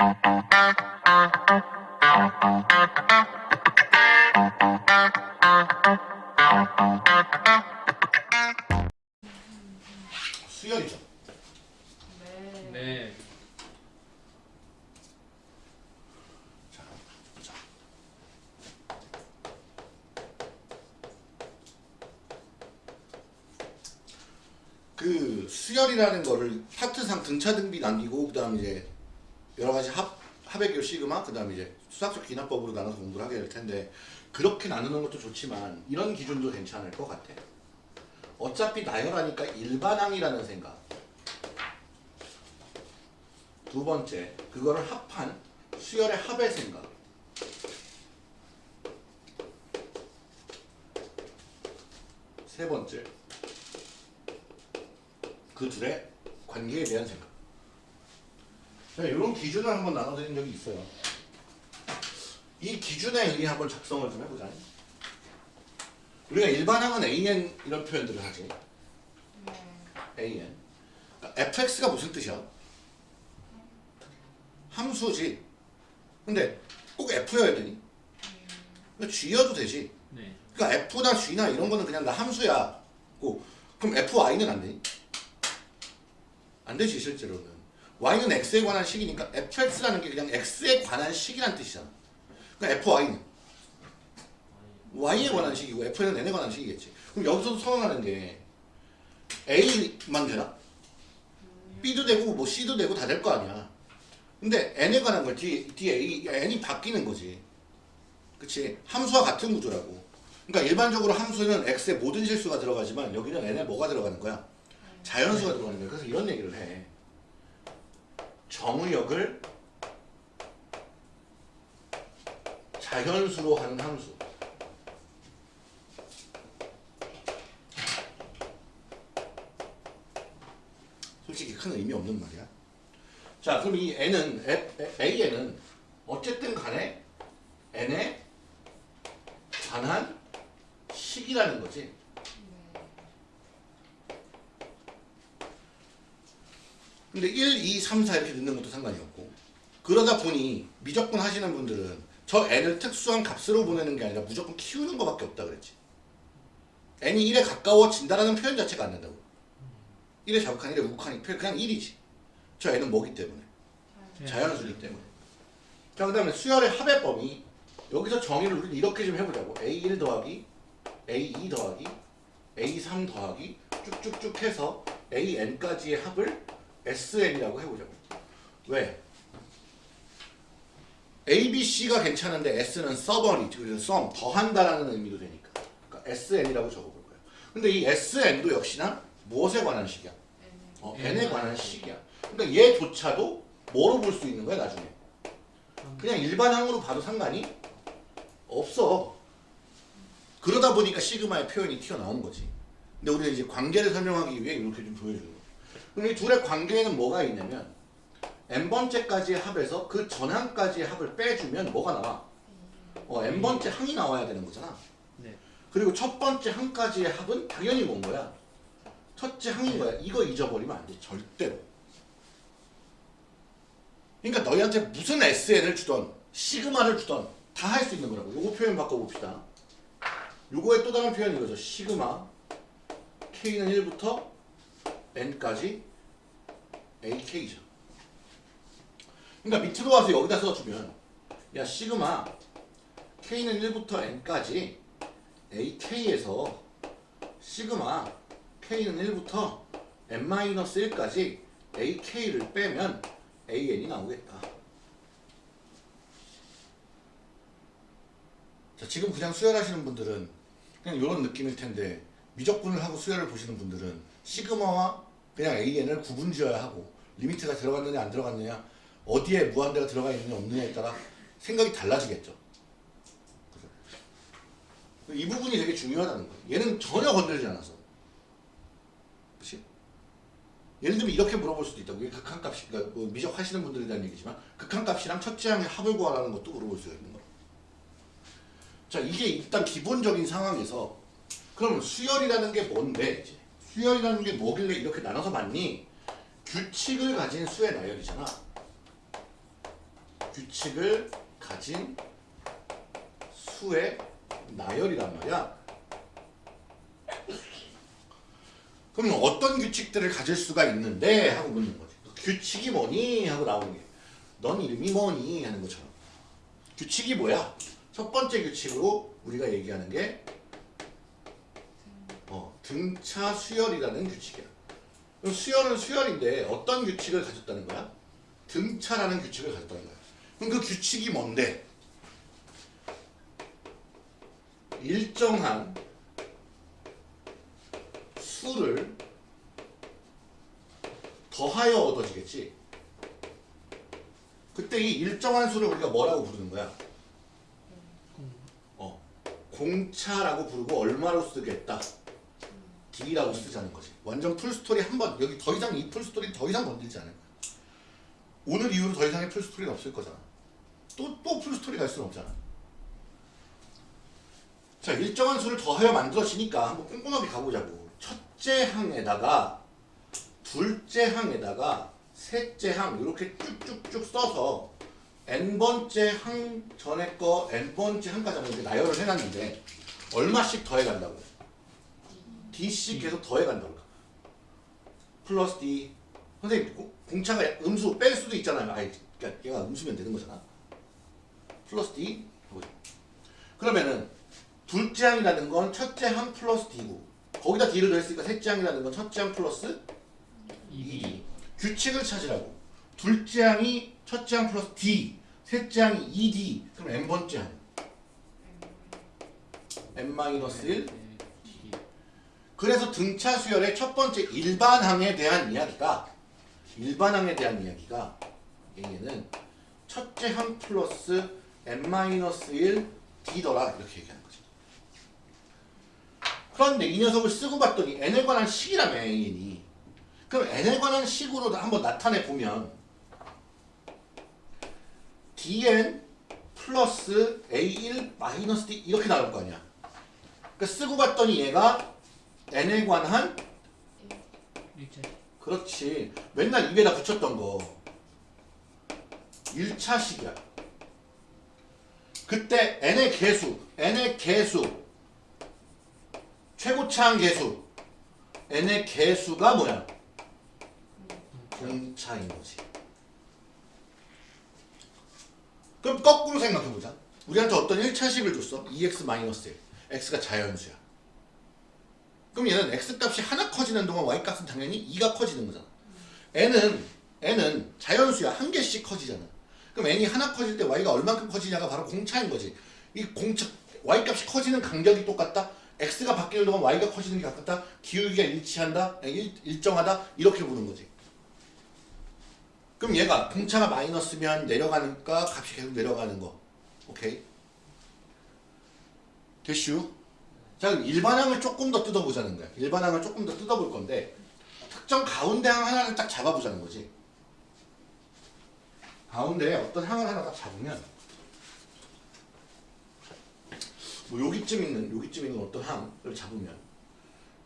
수열 수학적 기납법으로 나눠서 공부를 하게 될 텐데 그렇게 나누는 것도 좋지만 이런 기준도 괜찮을 것 같아. 어차피 나열하니까 일반항이라는 생각. 두 번째, 그거를 합한 수열의 합의 생각. 세 번째, 그 둘의 관계에 대한 생각. 이런 기준을 한번 나눠드린 적이 있어요. 이 기준에 의해 한번 작성을 좀 해보자. 우리가 일반항은 AN 이런 표현들을 하지. 네. AN. 그러니까 fx가 무슨 뜻이야? 함수지. 근데 꼭 f여야 되니? 그러니까 g여도 되지. 네. 그러니까 f나 g나 이런 거는 그냥 나 함수야. 고 그럼 fy는 안 되니? 안 되지 실제로는. y는 x에 관한 식이니까 fx라는 게 그냥 x에 관한 식이란 뜻이잖아. 그러니까 fy는 y에 관한 식이고 f는 n에 관한 식이겠지. 그럼 여기서도 선언하는 게 a만 되나? b도 되고 뭐 c도 되고 다 될 거 아니야. 근데 n에 관한 걸 뒤에, 뒤에 A, n이 바뀌는 거지. 그치? 함수와 같은 구조라고. 그러니까 일반적으로 함수는 x에 모든 실수가 들어가지만 여기는 n에 뭐가 들어가는 거야? 자연수가 들어가는 거야. 그래서 이런 얘기를 해. 정의역을 자연수로 하는 함수. 솔직히 큰 의미 없는 말이야. 자, 그럼 이 n은 a는 어쨌든 간에 n에 관한 식이라는 거지. 근데 1, 2, 3, 4 이렇게 넣는 것도 상관이 없고 그러다 보니 미적분 하시는 분들은 저 n을 특수한 값으로 보내는 게 아니라 무조건 키우는 것밖에 없다 그랬지. n이 1에 가까워진다라는 표현 자체가 안 된다고. 1에 자극한 1에 우극하니 표현 그냥 1이지. 저 n은 뭐기 때문에? 자연수기 때문에. 자, 그 다음에 수열의 합의법이 여기서 정의를 우리 이렇게 좀 해보자고. A1 더하기 A2 더하기 A3 더하기 쭉쭉쭉 해서 AN까지의 합을 SN이라고 해보자고. 왜? A, B, C가 괜찮은데 S는 서버리, 그래서 sum, 더한다라는 의미도 되니까. 그러니까 SN이라고 적어볼 거예요. 근데 이 SN도 역시나 무엇에 관한 식이야? 어, n에 관한 식이야. 그러니까 얘조차도 뭐로 볼 수 있는 거야 나중에? 그냥 일반항으로 봐도 상관이 없어. 그러다 보니까 시그마의 표현이 튀어나온 거지. 근데 우리는 이제 관계를 설명하기 위해 이렇게 좀 보여주는 거. 그럼 이 둘의 관계에는 뭐가 있냐면 n번째까지의 합에서 그 전항까지의 합을 빼주면 뭐가 나와? 어, n번째 항이 나와야 되는 거잖아. 네. 그리고 첫 번째 항까지의 합은 당연히 뭔 거야? 첫째 항인 거야. 이거 잊어버리면 안 돼. 절대로. 그러니까 너희한테 무슨 SN을 주던 시그마를 주던 다 할 수 있는 거라고. 요거 표현 바꿔봅시다. 요거의 또 다른 표현이 이거죠. 시그마 K는 1부터 N까지 AK죠. 그러니까 밑으로 와서 여기다 써주면 야 시그마 K는 1부터 N까지 AK에서 시그마 K는 1부터 N-1까지 AK를 빼면 AN이 나오겠다. 자, 지금 그냥 수열하시는 분들은 그냥 이런 느낌일 텐데 미적분을 하고 수열을 보시는 분들은 시그마와 그냥 AN을 구분 지어야 하고 리미트가 들어갔느냐 안 들어갔느냐 어디에 무한대가 들어가 있느냐 없느냐에 따라 생각이 달라지겠죠. 이 부분이 되게 중요하다는 거예요. 얘는 전혀 건들지 않아서. 그치? 예를 들면 이렇게 물어볼 수도 있다고. 극한값이, 그러니까 뭐 미적하시는 분들에 대한 얘기지만 극한값이랑 첫째 항의 합을 구하라는 것도 물어볼 수가 있는 거예요. 자, 이게 일단 기본적인 상황에서 그럼 수열이라는 게 뭔데? 이제 수열이라는 게 뭐길래 이렇게 나눠서 맞니? 규칙을 가진 수의 나열이잖아. 규칙을 가진 수의 나열이란 말이야. 그럼 어떤 규칙들을 가질 수가 있는데 하고 묻는 거지. 규칙이 뭐니 하고 나오는 게. 넌 이름이 뭐니 하는 것처럼. 규칙이 뭐야? 첫 번째 규칙으로 우리가 얘기하는 게 어, 등차 수열이라는 규칙이야. 그럼 수열은 수열인데 어떤 규칙을 가졌다는 거야? 등차라는 규칙을 가졌다는 거야. 그럼 그 규칙이 뭔데? 일정한 수를 더하여 얻어지겠지. 그때 이 일정한 수를 우리가 뭐라고 부르는 거야? 어, 공차라고 부르고 얼마로 쓰겠다. D라고 쓰자는 거지. 완전 full story 한 번 여기 더 이상 이 full story 더 이상 건들지 않을 거야. 오늘 이후로 더 이상의 full story는 없을 거잖아. 또또 full story 갈 수는 없잖아. 자 일정한 수를 더하여 만들어지니까 한번 꼼꼼하게 가보자고. 첫째 항에다가 둘째 항에다가 셋째 항 이렇게 쭉쭉쭉 써서 n번째 항 전에 거 n번째 항까지 한번 이렇게 나열을 해놨는데 얼마씩 더해간다고 d씩 계속 더해간다고. 플러스 d. 선생님 고- 공차가 음수 뺄 수도 있잖아요. 아니 그러니까 얘가 음수면 되는 거잖아 플러스 d. 그러면은 둘째 항이라는 건 첫째 항 플러스 d고 거기다 d를 더했으니까 셋째 항이라는 건 첫째 항 플러스 2D. 규칙을 찾으라고. 둘째 항이 첫째 항 플러스 D, 셋째 항이 2D, 그럼 n번째 항. n-1 D. 그래서 등차 수열의 첫 번째 일반항에 대한 이야기가 일반항에 대한 이야기가 얘는 첫째 항 플러스 n-1 d더라 이렇게 얘기하는 거죠. 그런데 이 녀석을 쓰고 봤더니 n에 관한 식이라며 n이 그럼 n에 관한 식으로 한번 나타내 보면 dn 플러스 a1 마이너스 d 이렇게 나올 거 아니야. 그러니까 쓰고 봤더니 얘가 n에 관한. 그렇지 맨날 입에다 붙였던 거 1차식이야 그때 n의 개수 n의 개수 최고차항 개수 n의 개수가 뭐야? 공차인 거지 그럼 거꾸로 생각해보자 우리한테 어떤 1차식을 줬어 2x-1 x가 자연수야 그럼 얘는 x값이 하나 커지는 동안 y값은 당연히 2가 커지는 거잖아. n은 n은 자연수야. 한 개씩 커지잖아. 그럼 n이 하나 커질 때 y가 얼만큼 커지냐가 바로 공차인 거지. 이 공차 y값이 커지는 간격이 똑같다. x가 바뀌는 동안 y가 커지는 게 같다. 기울기가 일치한다. 일, 일정하다. 이렇게 보는 거지. 그럼 얘가 공차가 마이너스면 내려가니까 값이 계속 내려가는 거. 오케이? 됐슈? 자, 그럼 일반항을 조금 더 뜯어보자는 거야. 일반항을 조금 더 뜯어볼 건데 특정 가운데 항 하나를 딱 잡아보자는 거지. 가운데에 어떤 항을 하나 딱 잡으면 뭐 여기쯤 있는 여기쯤 있는 어떤 항을 잡으면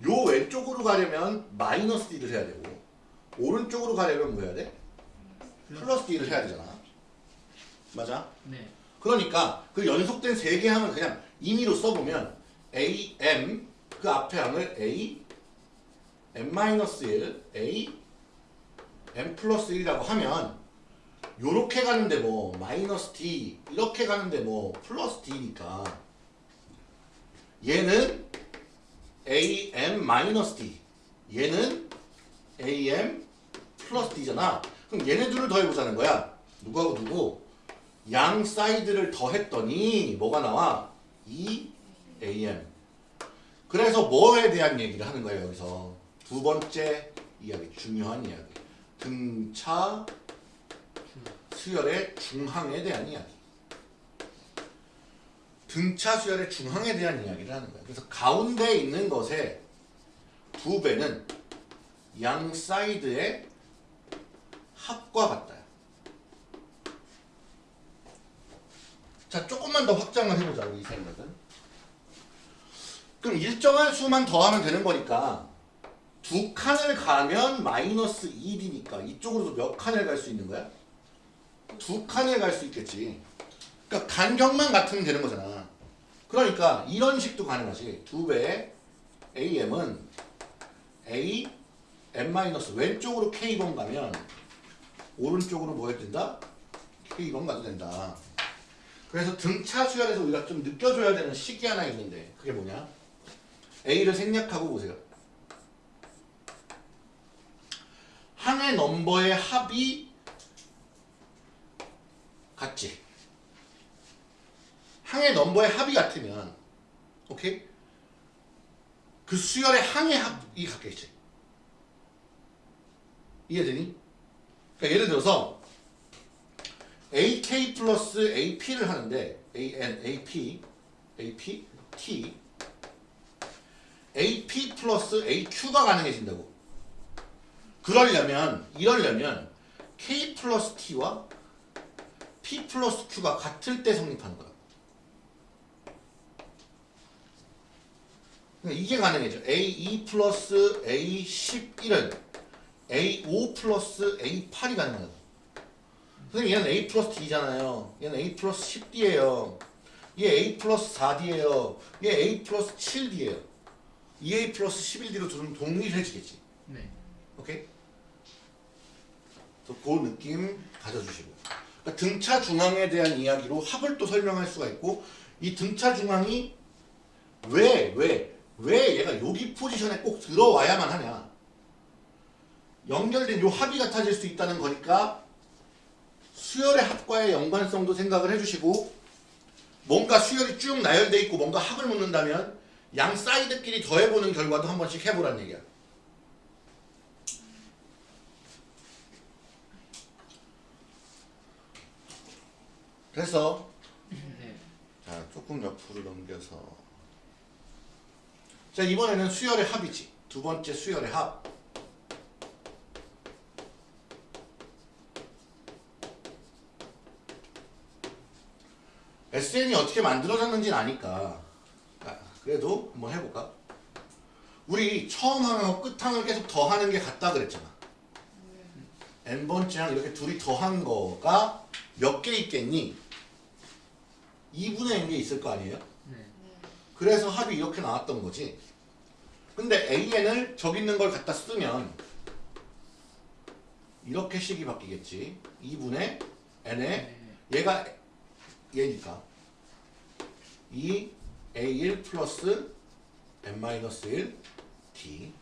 요 왼쪽으로 가려면 마이너스 d를 해야 되고 오른쪽으로 가려면 뭐 해야 돼? 플러스 d를 해야 되잖아. 맞아? 네. 그러니까 그 연속된 세개 항을 그냥 임의로 써보면 a, m 그 앞에 항을 a, m-1, a, m 플러스 1이라고 하면 요렇게 가는데 뭐 마이너스 d 이렇게 가는데 뭐 플러스 d니까 얘는 a, m 마이너스 d 얘는 a, m 플러스 d잖아. 그럼 얘네들을 더해보자는 거야. 누구하고 누구? 양 side를 더했더니 뭐가 나와? 2am. 그래서 뭐에 대한 얘기를 하는 거예요 여기서? 두 번째 이야기 중요한 이야기. 등차 수열의 중항에 대한 이야기. 등차 수열의 중항에 대한 이야기를 하는 거예요. 그래서 가운데 있는 것의 두 배는 양 사이드의 합과 같다 자 조금만 더 확장을 해보자고 이 생각은. 그럼 일정한 수만 더하면 되는 거니까 두 칸을 가면 마이너스 1이니까 이쪽으로도 몇 칸을 갈 수 있는 거야? 두 칸을 갈수 있겠지. 그러니까 간격만 같으면 되는 거잖아. 그러니까 이런 식도 가능하지. 두 배의 AM은 A M 마이너스 왼쪽으로 K번 가면 오른쪽으로 뭐 해도 된다? K번 가도 된다. 그래서 등차 수열에서 우리가 좀 느껴줘야 되는 식이 하나 있는데 그게 뭐냐? A를 생략하고 보세요. 항의 넘버의 합이 같지. 항의 넘버의 합이 같으면 오케이? 그 수열의 항의 합이 같겠지. 이해되니? 그러니까 예를 들어서 AK 플러스 AP를 하는데 AN, AP, AP, T AP 플러스 AQ가 가능해진다고. 그러려면 이러려면 K 플러스 T와 P 플러스 Q가 같을 때 성립하는 거야. 그러니까 이게 가능해져. A2 플러스 A11은 A5 플러스 A8이 가능하다. 선생님 얘는 A 플러스 D잖아요. 얘는 A 플러스 10D예요. 얘 A 플러스 4D예요. 얘 A 플러스 7D예요. 2A 플러스 11D로 둘은 동일해지겠지. 네. 오케이? 그 느낌 가져주시고 그러니까 등차 중앙에 대한 이야기로 합을 또 설명할 수가 있고 이 등차 중앙이 왜, 왜, 왜 얘가 여기 포지션에 꼭 들어와야만 하냐. 연결된 요 합이 같아질 수 있다는 거니까 수열의 합과의 연관성도 생각을 해주시고 뭔가 수열이 쭉 나열돼 있고 뭔가 합을 묻는다면 양 사이드끼리 더해보는 결과도 한 번씩 해보란 얘기야 그래서 네. 자 조금 옆으로 넘겨서. 자 이번에는 수열의 합이지. 두 번째 수열의 합. SN이 어떻게 만들어졌는지는 아니까. 아, 그래도 한번 해볼까? 우리 처음 항하고 끝 항을 계속 더하는 게 같다 그랬잖아. N번째 항 이렇게 둘이 더한 거가 몇 개 있겠니? 2분의 n게 있을 거 아니에요? 네. 그래서 합이 이렇게 나왔던 거지. 근데 AN을 저기 있는 걸 갖다 쓰면 이렇게 식이 바뀌겠지. 2분의 n에 네. 얘가 얘니까 2 A1 플러스 n-1 t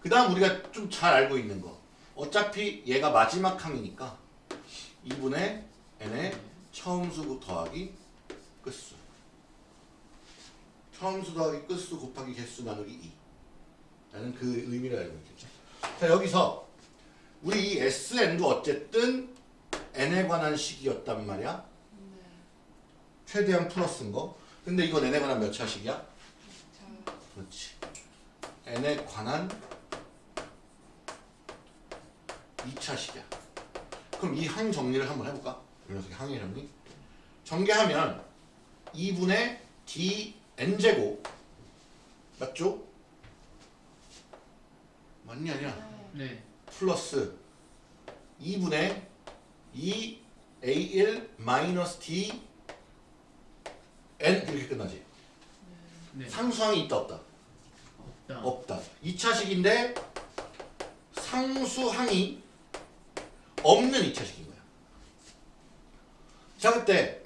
그 다음 우리가 좀 잘 알고 있는 거 어차피 얘가 마지막 항이니까 2분의 n의 처음수 더하기 끝수. 처음수 더하기 끝수 곱하기 개수 나누기 2 라는 그 의미를 알고 있겠죠. 자 여기서 우리 이 SN도 어쨌든 n에 관한 식이었단 말이야. 네. 최대한 플러스인 거. 근데 이건 n에 관한 몇 차식이야? 자, 그렇지. N에 관한 2차식이야. 그럼 이항 정리를 한번 해볼까? 이 항의 정리 전개하면 2분의 dn제곱 맞죠? 맞니 아니야? 네. 네. 플러스 2분의 2a1 마이너스 d n 이렇게 끝나지 네. 상수항이 있다 없다? 없다. 없다 2차식인데 상수항이 없는 2차식인 거야 자 그때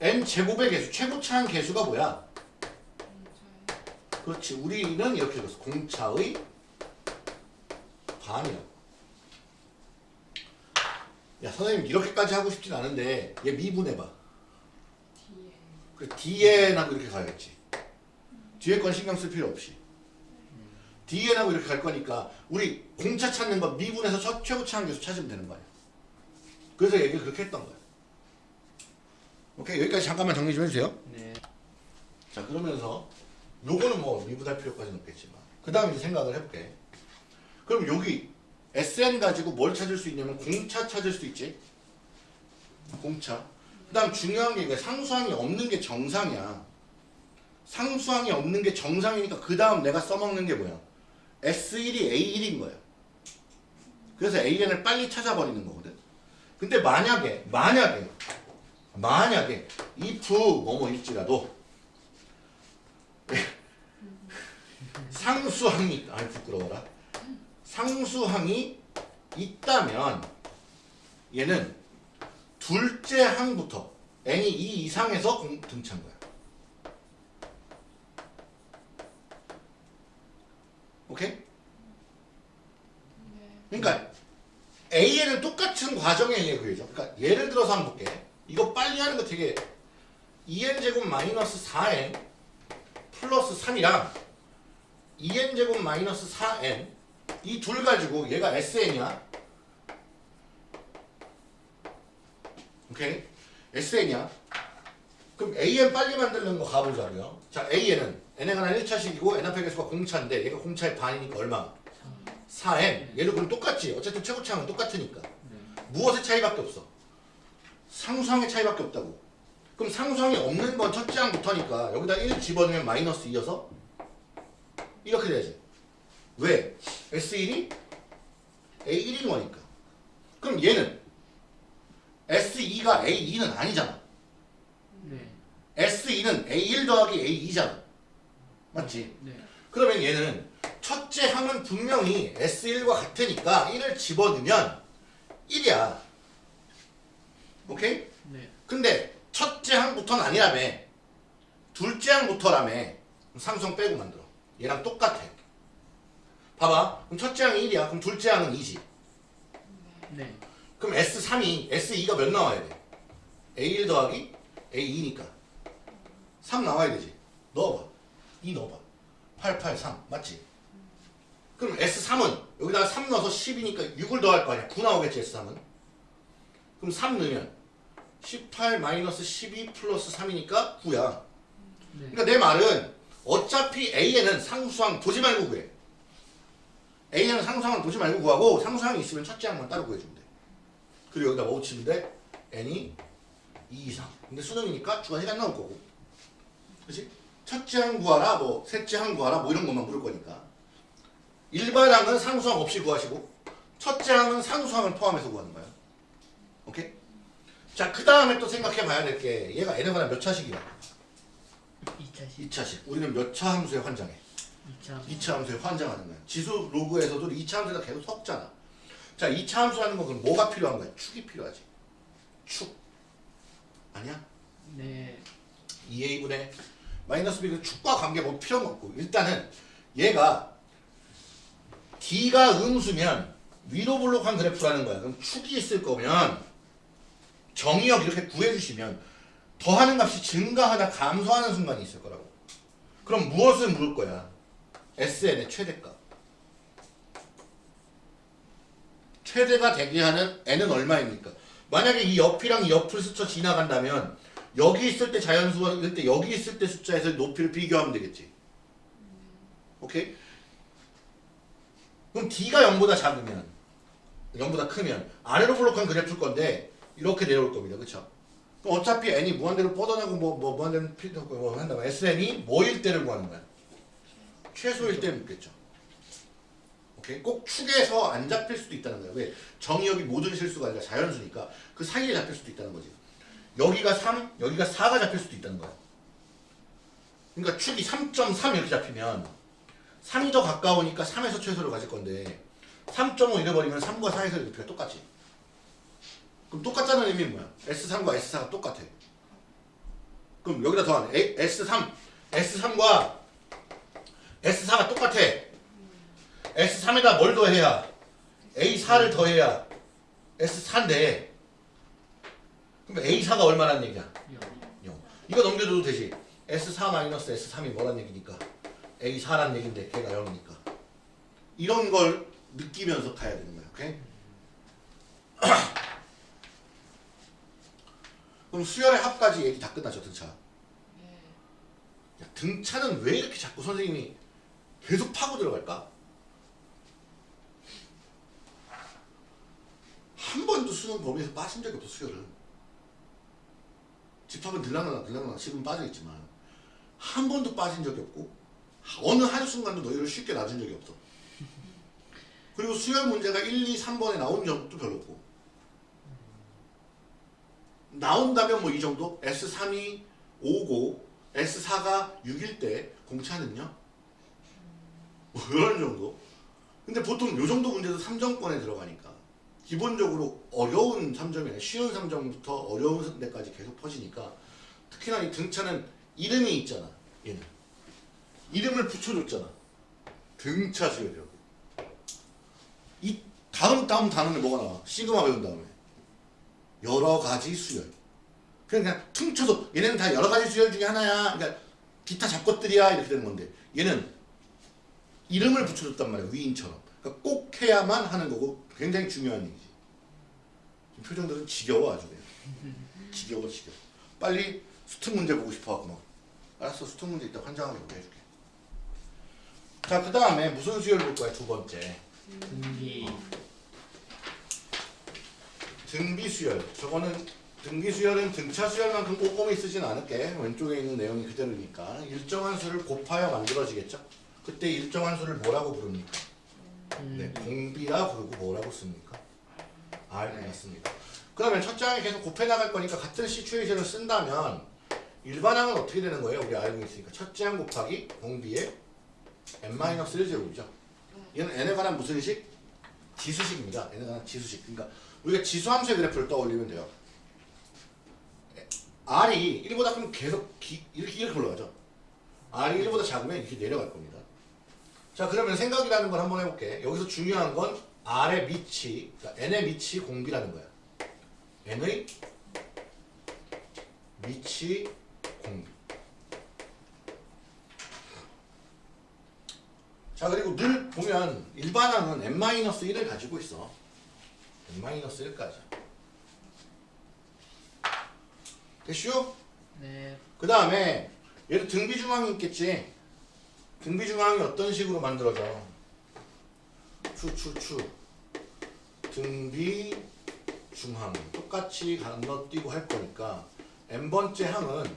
n 제곱의 개수 최고차항 개수가 뭐야? 그렇지. 우리는 이렇게 읽었어. 공차의 반이라고 야 선생님 이렇게까지 하고 싶진 않은데 얘 미분해봐. 뒤에 그 뒤에나고 이렇게 가야겠지. 뒤에 건 신경 쓸 필요 없이. 뒤에나고 이렇게 갈 거니까 우리 공차 찾는 거 미분해서 첫 최고차항 개수 찾으면 되는 거야. 그래서 얘기를 그렇게 했던 거야 오케이 여기까지 잠깐만 정리 좀 해주세요. 네. 자 그러면서 요거는 뭐 미분할 필요까지는 없겠지만 그 다음에 이제 생각을 해볼게. 그럼 여기 SN 가지고 뭘 찾을 수 있냐면 공차 찾을 수 있지? 공차. 그 다음 중요한 게 이거 상수항이 없는 게 정상이야. 상수항이 없는 게 정상이니까 그 다음 내가 써먹는 게 뭐야? S1이 A1인 거야. 그래서 AN을 빨리 찾아버리는 거거든. 근데 만약에 만약에 만약에 if 뭐뭐일지라도 상수항이 아이 부끄러워라 상수항이 있다면 얘는 둘째 항부터 n이 2 이상에서 공- 등차한 거야 오케이? 네. 그러니까 A에는 똑같은 과정에 의해 구해져. 그러니까 예를 들어서 한번 볼게. 이거 빨리 하는 거 되게 2n 제곱 마이너스 4n 플러스 3이랑 2n 제곱 마이너스 4n 이 둘 가지고 얘가 SN이야. 오케이? SN이야. 그럼 AN 빨리 만드는 거 가보자고요. 자, AN은 n에 관한 1차식이고 n 앞의 개수가 공차인데 얘가 공차의 반이니까 얼마? 4n. 얘도 그럼 똑같지. 어쨌든 최고차항은 똑같으니까. 네. 무엇의 차이밖에 없어? 상수항의 차이밖에 없다고. 그럼 상수항이 없는 건 첫째 항부터니까 여기다 1 집어넣으면 마이너스 2여서 이렇게 돼야지. 왜? S1이 A1인 거니까. 그럼 얘는 S2가 A2는 아니잖아. 네. S2는 A1 더하기 A2잖아. 맞지? 네. 그러면 얘는 첫째 항은 분명히 S1과 같으니까 1을 집어넣으면 1이야. 오케이? 네. 근데 첫째 항부터는 아니라며. 둘째 항부터라며. 상성 빼고 만들어. 얘랑 똑같아. 봐봐. 그럼 첫째 항이 1이야. 그럼 둘째 항은 2지. 네. 그럼 S3이 S2가 몇 나와야 돼? A1 더하기 A2니까 3 나와야 되지. 넣어봐. 2 넣어봐. 8, 8, 3 맞지? 그럼 S3은 여기다가 3 넣어서 10이니까 6을 더할 거 아니야. 9 나오겠지 S3은. 그럼 3 넣으면 18 마이너스 12 플러스 3이니까 9야. 네. 그러니까 내 말은 어차피 A에는 상수항 보지 말고 구해. A에는 상수항을 보지 말고 구하고 상수항이 있으면 첫째 항만 따로 구해주면 돼. 그리고 여기다 뭐 돼? N이 2 이상. 근데 수능이니까 주관식이 안 나올 거고. 그렇지? 첫째 항 구하라, 뭐 셋째 항 구하라, 뭐 이런 것만 물을 거니까. 일반 항은 상수항 없이 구하시고 첫째 항은 상수항을 포함해서 구하는 거야. 오케이? 자, 그 다음에 또 생각해 봐야 될 게 얘가 N에 몇 차식이야? 2차식. 2차식. 우리는 몇 차 함수에 환장해? 2차. 2차 함수에 환장하는 거야. 지수 로그에서도 2차 함수가 계속 섞잖아. 자, 2차 함수라는 건 그럼 뭐가 필요한 거야? 축이 필요하지. 축. 아니야? 네. 2a분의 마이너스 b는 축과 관계 뭐 필요가 없고 일단은 얘가 d가 음수면 위로 블록한 그래프라는 거야. 그럼 축이 있을 거면 정의역 이렇게 구해주시면 더하는 값이 증가하나 감소하는 순간이 있을 거라고. 그럼 무엇을 물을 거야? SN의 최대값. 최대가 되게 하는 n은 얼마입니까? 만약에 이 옆이랑 이 옆을 스쳐 지나간다면 여기 있을 때 자연수일 때 여기 있을 때 숫자에서 높이를 비교하면 되겠지. 오케이? 그럼 d가 0보다 작으면 0보다 크면 아래로 블록한 그래프일 건데 이렇게 내려올 겁니다. 그쵸? 어차피 n이 무한대로 뻗어나고 뭐, 뭐 무한대로 필요 없고 뭐 한다면 sn이 뭐일 때를 구하는 거야? 최소일 때 묻겠죠. 오케이? 꼭 축에서 안 잡힐 수도 있다는 거야. 왜? 정의역이 모든 실수가 아니라 자연수니까 그 사이에 잡힐 수도 있다는 거지. 여기가 3, 여기가 4가 잡힐 수도 있다는 거야. 그러니까 축이 3.3 이렇게 잡히면 3이 더 가까우니까 3에서 최소를 가질 건데 3.5 잃어버리면 3과 4에서 높이가 똑같지. 그럼 똑같다는 의미는 뭐야? S3과 S4가 똑같아. 그럼 여기다 더하면 A- S3, S3과 S4가 똑같아. S3에다 뭘 더해야? A4를 더해야 S4인데 그럼 A4가 얼마란 얘기야? 0. 0. 이거 넘겨줘도 되지. S4-S3이 뭐란 얘기니까 A4란 얘긴데 걔가 0이니까 이런 걸 느끼면서 가야 되는 거야. 오케이? 그럼 수열의 합까지 얘기 다 끝났죠 등차. 네. 야, 등차는 왜 이렇게 자꾸 선생님이 계속 파고 들어갈까? 한 번도 수능 범위에서 빠진 적이 없어 수열은. 집합은 들락날락 들락날락 지금 빠져있지만 한 번도 빠진 적이 없고 어느 한순간도 너희를 쉽게 놔준 적이 없어. 그리고 수열 문제가 1, 2, 3번에 나온 적도 별로 없고. 나온다면 뭐 이 정도? S3이 5고 S4가 6일 때 공차는요? 뭐 이런 정도? 근데 보통 요 정도 문제도 3점권에 들어가니까 기본적으로 어려운 3점이 아니라 쉬운 3점부터 어려운 데까지 계속 퍼지니까 특히나 이 등차는 이름이 있잖아 얘는 이름을 붙여줬잖아 등차 수열이라고 이 다음 다음 단어는 뭐가 나와? 시그마 배운 다음에 여러 가지 수열. 그냥 그냥 퉁쳐서 얘네는 다 여러 가지 수열 중에 하나야. 그러니까 기타 잡것들이야. 이렇게 되는 건데 얘는 이름을 붙여줬단 말이야. 위인처럼. 그러니까 꼭 해야만 하는 거고 굉장히 중요한 얘기지. 표정들은 지겨워 아주 그냥. 지겨워 지겨워. 빨리 수특 문제 보고 싶어갖고 막. 알았어 수특 문제 이따 환장하게 보게 해줄게. 자 그 다음에 무슨 수열 볼 거야 두 번째? 등비 등비 수열 저거는 등비 수열은 등차 수열만큼 꼼꼼히 쓰진 않을게 왼쪽에 있는 내용이 그대로니까 일정한 수를 곱하여 만들어지겠죠 그때 일정한 수를 뭐라고 부릅니까 네, 음, 공비라 부르고 뭐라고 씁니까? R 맞습니다. 그러면 첫 장에 계속 곱해 나갈 거니까 같은 시츄에이션을 쓴다면 일반항은 어떻게 되는 거예요? 우리 알고 있으니까 첫장 곱하기 공비의 n-1 제곱이죠. 얘는 n에 관한 무슨 식? 지수식입니다. n에 관한 지수식. 그러니까 우리가 지수함수의 그래프를 떠올리면 돼요. r이 1보다 크면 계속 기- 이렇게 이렇게 올라가죠. r이 1보다 작으면 이렇게 내려갈 겁니다. 자 그러면 생각이라는 걸 한번 해볼게. 여기서 중요한 건 R의 밑이, 그러니까 N의 밑이 공비라는 거야. N의 밑이 공비. 자 그리고 늘 보면 일반항은 n-1을 가지고 있어. N-1까지. 됐슈? 네그 다음에 얘도 등비중앙이 있겠지. 등비중앙이 어떤 식으로 만들어져? 추추추 등비중항 똑같이 건너뛰고 할 거니까 n번째 항은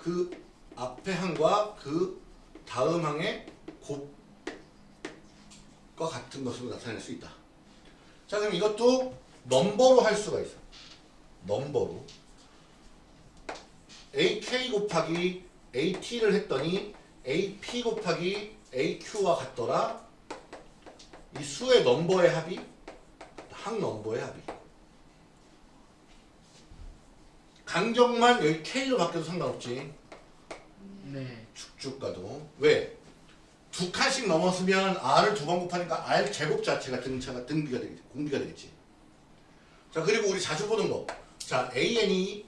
그 앞에 항과 그 다음 항의 곱과 같은 것으로 나타낼 수 있다. 자 그럼 이것도 넘버로 할 수가 있어. 넘버로. AK 곱하기 AT를 했더니 AP 곱하기 AQ와 같더라. 이 수의 넘버의 합이 항 넘버의 합이. 간격만 여기 K로 바뀌어도 상관없지. 네 쭉쭉 가도. 왜? 두 칸씩 넘었으면 R을 두 번 곱하니까 R 제곱 자체가 등차가 등비가 되겠지. 공비가 되겠지. 자, 그리고 우리 자주 보는 거. 자, AN이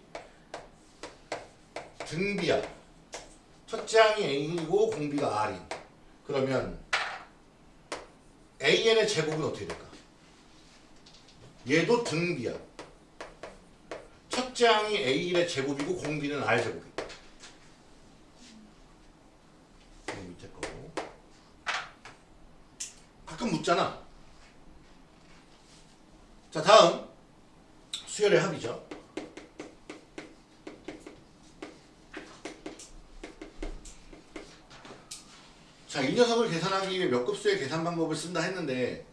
등비야. 첫째 항이 A이고 공비가 R인. 그러면 AN의 제곱은 어떻게 될까? 얘도 등비야. 첫째 항이 A의 제곱이고 공비는 R 제곱이야. 이 밑에 거고. 가끔 묻잖아. 자, 다음 수열의 합이죠. 자, 이 녀석을 계산하기 위해 몇 급수의 계산 방법을 쓴다 했는데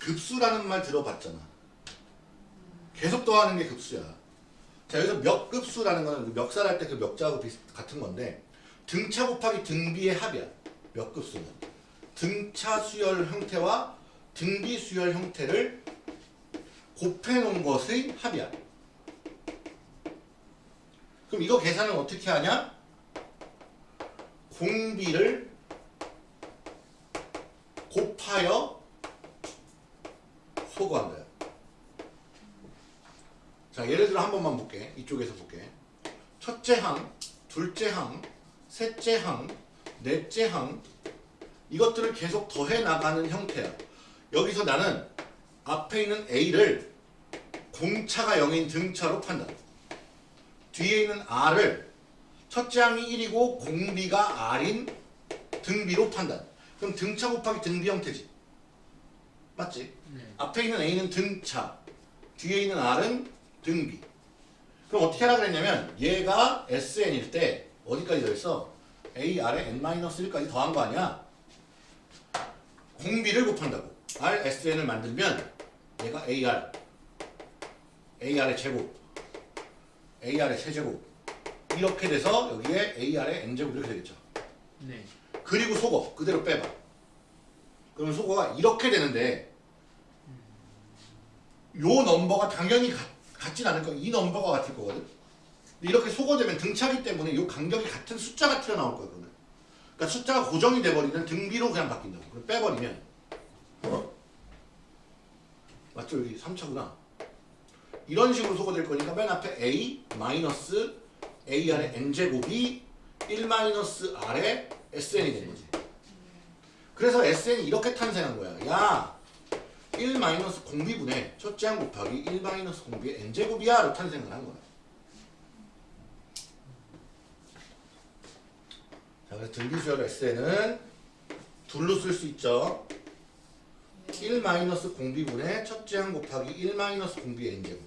급수라는 말 들어봤잖아. 계속 더하는 게 급수야. 자, 여기서 몇 급수라는 거는 그 멱살할 때 그 멱자하고 비슷, 같은 건데 등차 곱하기 등비의 합이야. 몇 급수는. 등차 수열 형태와 등비 수열 형태를 곱해 놓은 것의 합이야. 그럼 이거 계산을 어떻게 하냐? 공비를 곱하여 거야. 자, 예를 들어 한 번만 볼게. 이쪽에서 볼게. 첫째 항, 둘째 항, 셋째 항, 넷째 항 이것들을 계속 더해 나가는 형태야. 여기서 나는 앞에 있는 A를 공차가 0인 등차로 판단. 뒤에 있는 R을 첫째 항이 1이고 공비가 R인 등비로 판단. 그럼 등차 곱하기 등비 형태지. 맞지? 네. 앞에 있는 A는 등차, 뒤에 있는 R은 등비. 그럼 어떻게 하라 그랬냐면 얘가 SN일 때 어디까지 더했어? A, R에 N-1까지 더한 거 아니야? 공비를 곱한다고. R, SN을 만들면 얘가 AR, AR의 제곱, AR의 세제곱 이렇게 돼서 여기에 AR의 N제곱 이렇게 되겠죠. 네. 그리고 속어 그대로 빼봐. 그러면 속어가 이렇게 되는데 요 넘버가 당연히 같, 같진 않을 거야. 이 넘버가 같을 거거든. 이렇게 속어되면 등차기 때문에 요 간격이 같은 숫자가 튀어나올 거야. 그러면. 그러니까 숫자가 고정이 돼버리면 등비로 그냥 바뀐다고. 그럼 빼버리면 어? 맞죠? 여기 3차구나. 이런 식으로 속어될 거니까 맨 앞에 A 마이너스 AR의 N제곱이 1 마이너스 R의 SN이 된 거지. 그래서 SN이 이렇게 탄생한 거야. 야, 1 마이너스 공비분의 첫째 항 곱하기 1 마이너스 공비의 N제곱이야로 탄생을 한 거야. 자, 그래서 등비수열 SN은 둘로 쓸 수 있죠. 1 마이너스 공비분의 첫째 항 곱하기 1 마이너스 공비의 N제곱.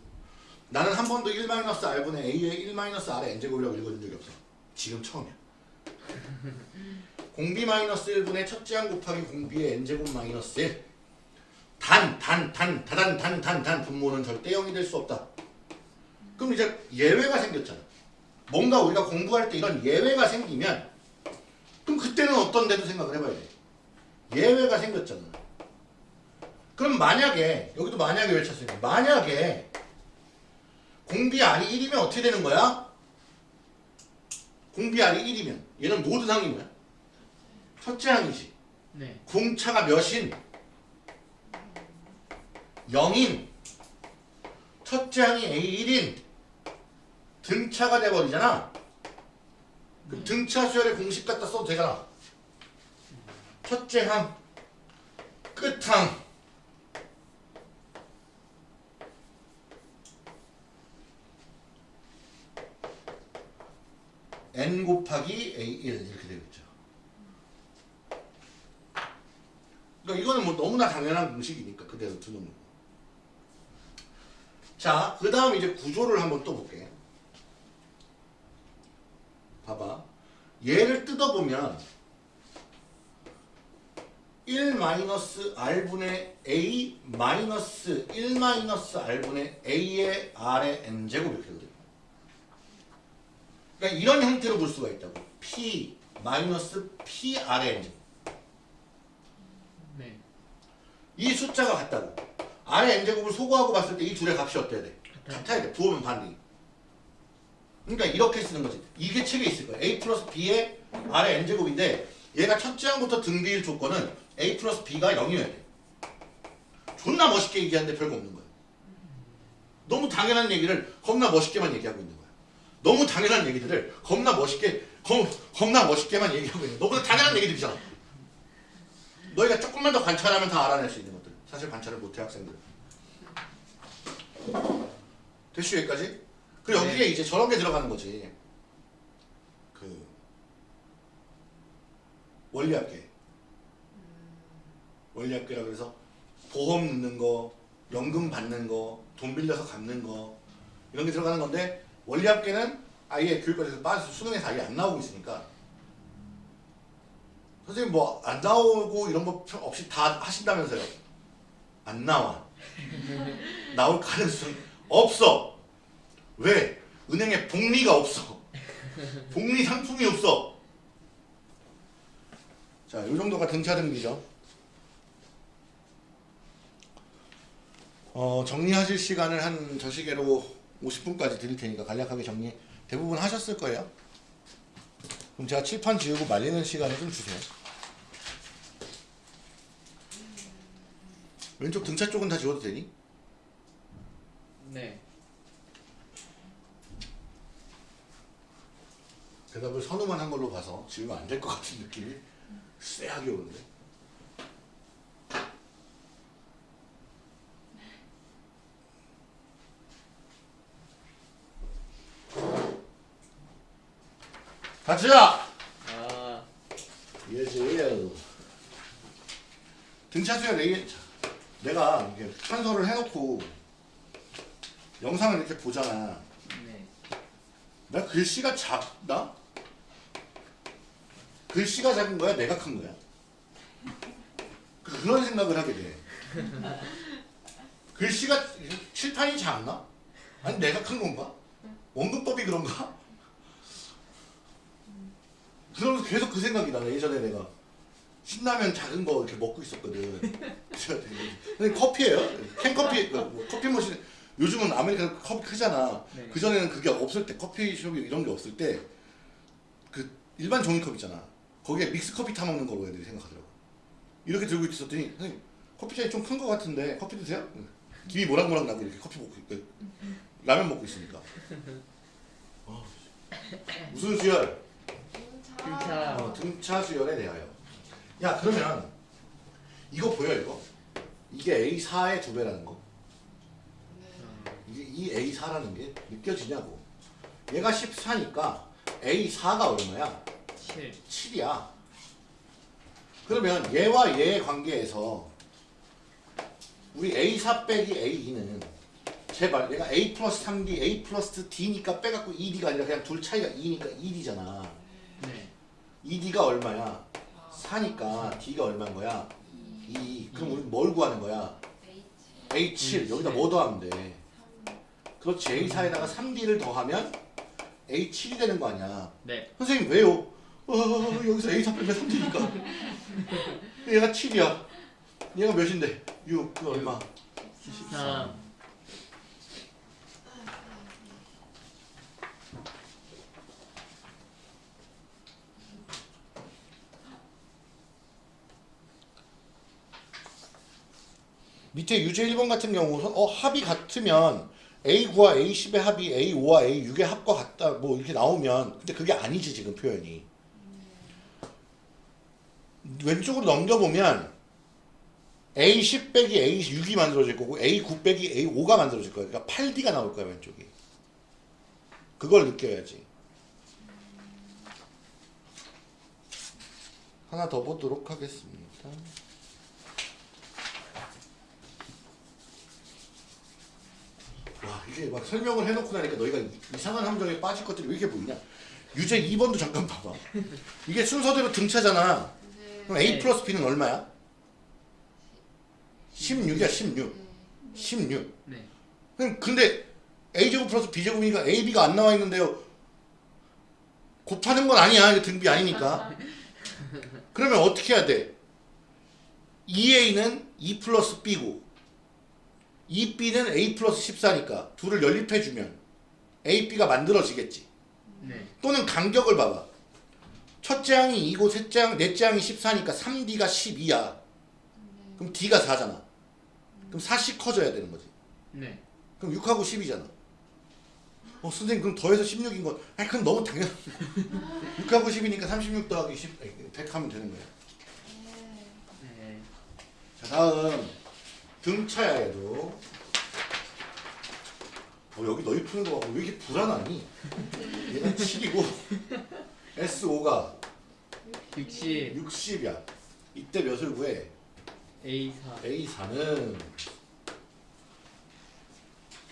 나는 한 번도 1 마이너스 R분의 A의 1 마이너스 R의 N제곱이라고 읽어준 적이 없어. 지금 처음이야. 공비 마이너스 1분의 첫째 항 곱하기 공비의 n제곱 마이너스 1 단, 단, 단, 다단, 단, 단, 단 분모는 절대 0이 될 수 없다. 그럼 이제 예외가 생겼잖아. 뭔가 우리가 공부할 때 이런 예외가 생기면 그럼 그때는 어떤 데도 생각을 해봐야 돼. 예외가 생겼잖아. 그럼 만약에 여기도 만약에 외쳤으니까 만약에 공비 R이 1이면 어떻게 되는 거야? 공비 R이 1이면 얘는 모든 항이 뭐야? 첫째 항이지. 네. 공차가 몇인? 0인 첫째 항이 A1인 등차가 돼버리잖아. 그 등차 수열의 공식 갖다 써도 되잖아. 첫째 항, 끝항, n 곱하기 A1 이렇게 되겠죠. 그러니까 이거는 뭐 너무나 당연한 공식이니까 그대로 두는 거고. 자, 그 다음 이제 구조를 한번 또 볼게. 봐봐. 얘를 뜯어보면 1 마이너스 r분의 a 마이너스 1 마이너스 r분의 a의 r의 n제곱 이렇게 되거든. 그러니까 이런 형태로 볼 수가 있다고. p 마이너스 p r의 n제곱. 네. 이 숫자가 같다고. R의 n제곱을 소거하고 봤을 때 이 둘의 값이 어때야 돼? 같아야 돼. 부호면 반대. 그러니까 이렇게 쓰는 거지. 이게 책에 있을 거야. a 플러스 b의 r의 n제곱인데 얘가 첫째 항부터 등비일 조건은 a 플러스 b가 0이어야 돼. 존나 멋있게 얘기하는데 별거 없는 거야. 너무 당연한 얘기를 겁나 멋있게만 얘기하고 있는 거야. 너무 당연한 얘기들을 겁나 멋있게 겁, 겁나 멋있게만 얘기하고 있는 거야. 너보다 당연한 얘기들이잖아. 너희가 조금만 더 관찰하면 다 알아낼 수 있는 것들. 사실 관찰을 못해 학생들. 됐슈 여기까지? 그리고 여기에 네. 이제 저런 게 들어가는 거지. 그 원리학계. 원리학계라 그래서 보험 넣는 거, 연금 받는 거, 돈 빌려서 갚는 거 이런 게 들어가는 건데 원리학계는 아예 교육과에서 빠져서 수능에서 아예 안 나오고 있으니까 선생님 뭐 안 나오고 이런 거 없이 다 하신다면서요? 안 나와. 나올 가능성 없어. 왜? 은행에 복리가 없어. 복리 상품이 없어. 자, 이 정도가 등차 등비죠. 어, 정리하실 시간을 한 저 시계로 50분까지 드릴 테니까 간략하게 정리 대부분 하셨을 거예요. 그럼 제가 칠판 지우고 말리는 시간을 좀 주세요. 왼쪽 등차 쪽은 다 지워도 되니? 네. 대답을 선우만 한 걸로 봐서 지우면 안 될 것 같은 느낌이 쎄하게 오는데. 같이야! 아, 예지. 등차수야 내게 내가 이렇게 찬서를 해놓고 영상을 이렇게 보잖아. 네. 나 글씨가 작나? 글씨가 작은 거야? 내가 큰 거야? 그 그런 생각을 하게 돼. 글씨가 칠판이 작나? 아니 내가 큰 건가? 원근법이 그런가? 그러면서 계속 그 생각이 나. 예전에 내가 신라면 작은 거 이렇게 먹고 있었거든. 근데 커피예요. 캔커피 그뭐 커피 머신 요즘은 아메리카노 컵이 크잖아. 네. 그 전에는 그게 없을 때 커피숍이 이런 게 없을 때 그 일반 종이컵 있잖아. 거기에 믹스 커피 타 먹는 거로 애들이 생각하더라고. 이렇게 들고 있었더니 선생님 커피잔이 좀 큰 거 같은데 커피 드세요? 응. 김이 모락모락 나고 이렇게 커피 먹고 있고 라면 먹고 있으니까. 어. 무슨 수열? 등차. 어, 등차 수열에 대하여. 야 그러면 이거 보여 이거? 이게 A4의 두 배라는 거. 이게 이 A4라는 게 느껴지냐고. 얘가 14니까 A4가 얼마야? 7. 7이야. 그러면 얘와 얘의 관계에서 우리 A4 빼기 A2는 제발 얘가 A 플러스 3D, A 플러스 D니까 빼갖고 2D가 아니라 그냥 둘 차이가 2니까 2D잖아. 네. 2D가 얼마야? 4니까 D가 얼마인 거야? 2. 그럼 우리 뭘 구하는 거야? A7. 여기다 뭐 더하면 돼? 그렇지. A4에다가 3D를 더하면 A7이 되는 거 아니야. 네. 선생님 왜요? 어, 여기서 A4 빼면 3D니까. 얘가 7이야. 얘가 몇인데? 6. 그 얼마? 3. 밑에 유제 1번 같은 경우는 어 합이 같으면 A9와 A10의 합이 A5와 A6의 합과 같다 뭐 이렇게 나오면 근데 그게 아니지 지금 표현이. 왼쪽으로 넘겨보면 A10 빼기 A6이 만들어질 거고 A9 빼기 A5가 만들어질 거야 그러니까 8D가 나올 거야 왼쪽이. 그걸 느껴야지. 하나 더 보도록 하겠습니다 와 이게 막 설명을 해놓고 나니까 너희가 이- 이상한 함정에 빠질 것들이 왜 이렇게 보이냐? 유제 2번도 잠깐 봐봐. 이게 순서대로 등차잖아. 그럼 A 네. 플러스 B는 얼마야? 16이야 16 16 네. 그럼 근데 A제곱 플러스 B제곱이니까 AB가 안 나와 있는데요. 곱하는 건 아니야. 이거 등비 아니니까. 그러면 어떻게 해야 돼? 2A는 2 플러스 B고 2B는 A 플러스 14니까 둘을 연립해주면 AB가 만들어지겠지 네. 또는 간격을 봐봐 첫째 항이 2고 셋째 항, 넷째 항이 14니까 3D가 12야 그럼 D가 4잖아 그럼 4씩 커져야 되는 거지 네. 그럼 6하고 10이잖아. 어, 선생님, 그럼 더해서 16인 건, 아니, 그건 너무 당연 6하고 10이니까 36 더하기 10, 아니, 100 하면 되는 거야. 네. 자, 다음. 등차야, 얘도. 어, 여기 너희 푸는 거 봐. 왜 이렇게 불안하니? 얘는 7이고, S5가 60. 60이야. 이때 몇을 구해? A4. A4는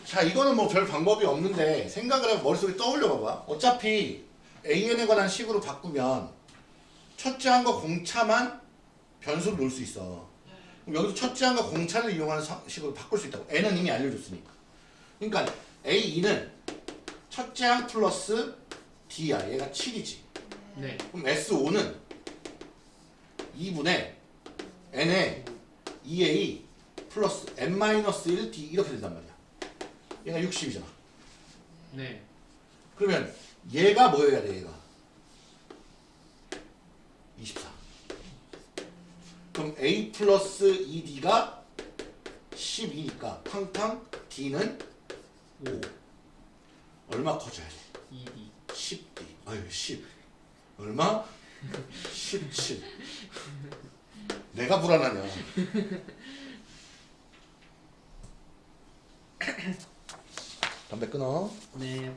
자 이거는 뭐 별 방법이 없는데 생각을 해서 머릿속에 떠올려 봐봐 어차피 AN에 관한 식으로 바꾸면 첫째 항과 공차만 변수로 놓을 수 있어 여기서 첫째 항과 공차를 이용하는 사- 식으로 바꿀 수 있다고 N은 이미 알려줬으니까 그러니까 A2는 첫째 항 플러스 D야 얘가 7이지 네. 그럼 S5는 2분의 n에 2a 플러스 n-1 d 이렇게 된단 말이야. 얘가 60이잖아. 네. 그러면 얘가 뭐여야 돼 얘가? 24. 그럼 a 플러스 2d가 12니까 탕탕 d는 5. 얼마 커져야 돼? 2D. 10D. 아유 10. 얼마? 17. 내가 불안하냐? 담배 끊어. 네.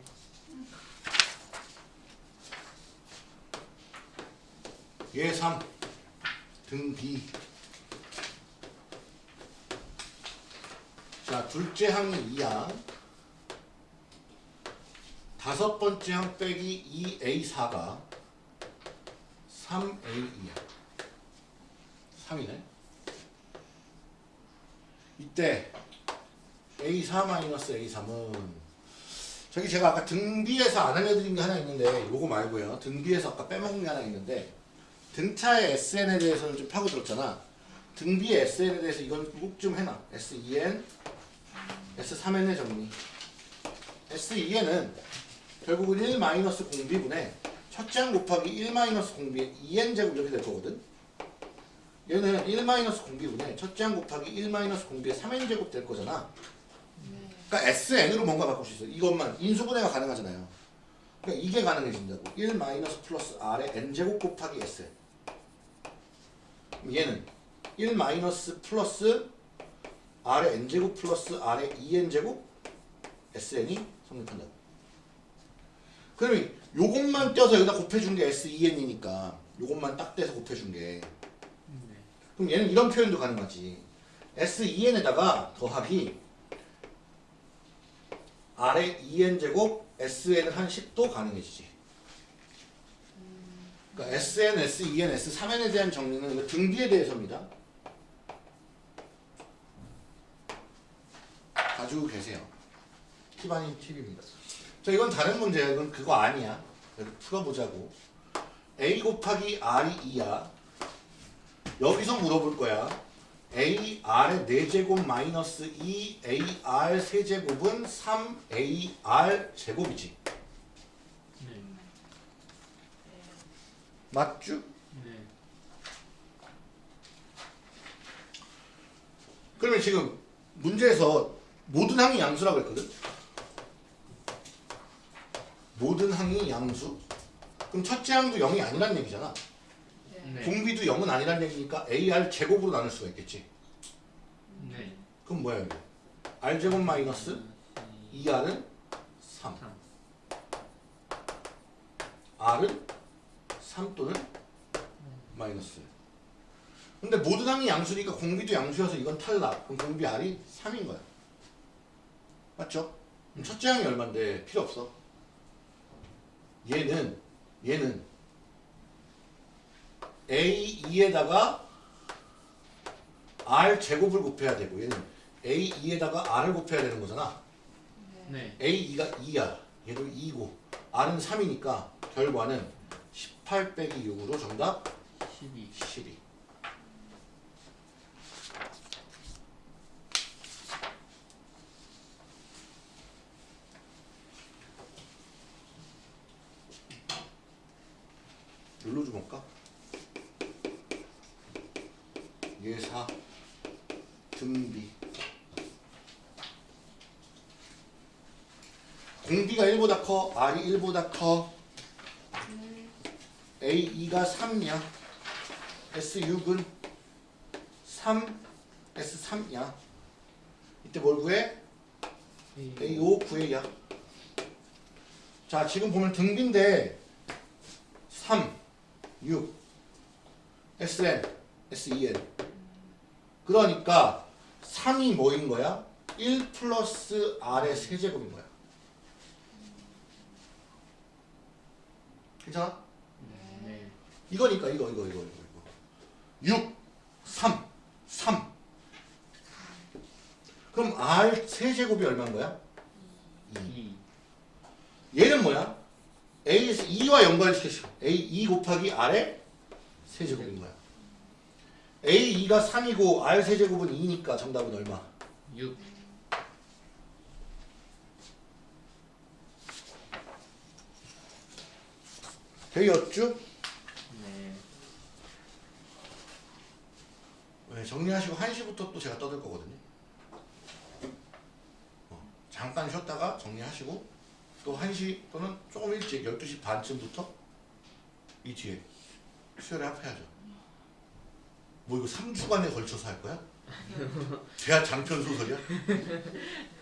얘 3. 등 B. 자, 둘째 항이 2항. 다섯 번째 항 빼기 2A4가 3A2야. 3이네. 이때 A4-A3은 저기 제가 아까 등비에서 안 알려드린 게 하나 있는데 요거 말고요 등비에서 아까 빼먹은 게 하나 있는데 등차의 SN에 대해서는 좀 파고들었잖아 등비의 SN에 대해서 이건 꼭 좀 해놔 S2N S3N의 정리 S2N은 결국은 1 마이너스 공비분의 첫째 항 곱하기 1 마이너스 공비의 2n 제곱 이렇게 될 거거든. 얘는 1 마이너스 공비분의 첫째 항 곱하기 1 마이너스 공비의 3n 제곱 될 거잖아. 네. 그러니까 SN으로 뭔가 바꿀 수 있어. 이것만 인수분해가 가능하잖아요. 그러니까 이게 가능해진다고. 1 마이너스 플러스 r의 n 제곱 곱하기 sn. 얘는 1 마이너스 플러스 r의 n 제곱 플러스 r의 2n 제곱 sn이 성립한다고. 그러면 요것만 떼어서 여기다 곱해준 게 S2N이니까 요것만 딱 떼서 곱해준 게 네. 그럼 얘는 이런 표현도 가능하지 S2N에다가 더하기 R의 2N 제곱 SN을 한 10도 가능해지지 그러니까 SN, S2N, S3N에 대한 정리는 등비에 대해서입니다. 가지고 계세요. 팁 아닌 팁입니다. 자 이건 다른 문제야 이건 그거 아니야. 풀어보자고. A 곱하기 r이 2야. 여기서 물어볼 거야. A r의 4제곱 마이너스 2 a r 세제곱은 3 a r 제곱이지 네. 맞죠? 네. 그러면 지금 문제에서 모든 항이 양수라고 했거든 모든 항이 양수 그럼 첫째 항도 0이 아니란 얘기잖아 네. 네. 공비도 0은 아니란 얘기니까 AR 제곱으로 나눌 수가 있겠지. 네. 그럼 뭐야 이게? R 제곱 마이너스 2R은 3. 3. R은 3 또는 마이너스. 근데 모든 항이 양수니까 공비도 양수여서 이건 탈락. 그럼 공비 R이 3인 거야. 맞죠? 그럼 첫째 항이 얼만데 필요 없어. 얘는 얘는 A2에다가 R 제곱을 곱해야 되고 얘는 A2에다가 R을 곱해야 되는 거잖아. 네. A2가 2야. 얘도 2고 R은 3이니까 결과는 18 빼기 6으로 정답 12. 12. 눌러줘 볼까? 예사 등비 공비가 1보다 커 R이 1보다 커 A2가 3이야 S6은 3 S3이야 이때 뭘 구해? A5 구해야 자 지금 보면 등비인데 3 6 SN SEN 그러니까 3이 뭐인 거야? 1 플러스 R의 세제곱인 거야 괜찮아? 네. 이거니까 이거 이거 이거 이거 이거 6 3 3 그럼 R 세제곱이 얼마인 거야? 2 2. 얘는 뭐야? A에서 2와 연관시켰어 A 2 곱하기 R의 세제곱인 거야 A 2가 3이고 R 세제곱은 2니까 정답은 얼마? 6. 되었죠? 네. 네, 정리하시고 1시부터 또 제가 떠들 거거든요. 어, 잠깐 쉬었다가 정리하시고 또 1시 또는 조금 일찍 12시 반쯤부터 이 뒤에 수요일에 합해야죠. 뭐 이거 3주간에 걸쳐서 할 거야? 대하 장편 소설이야?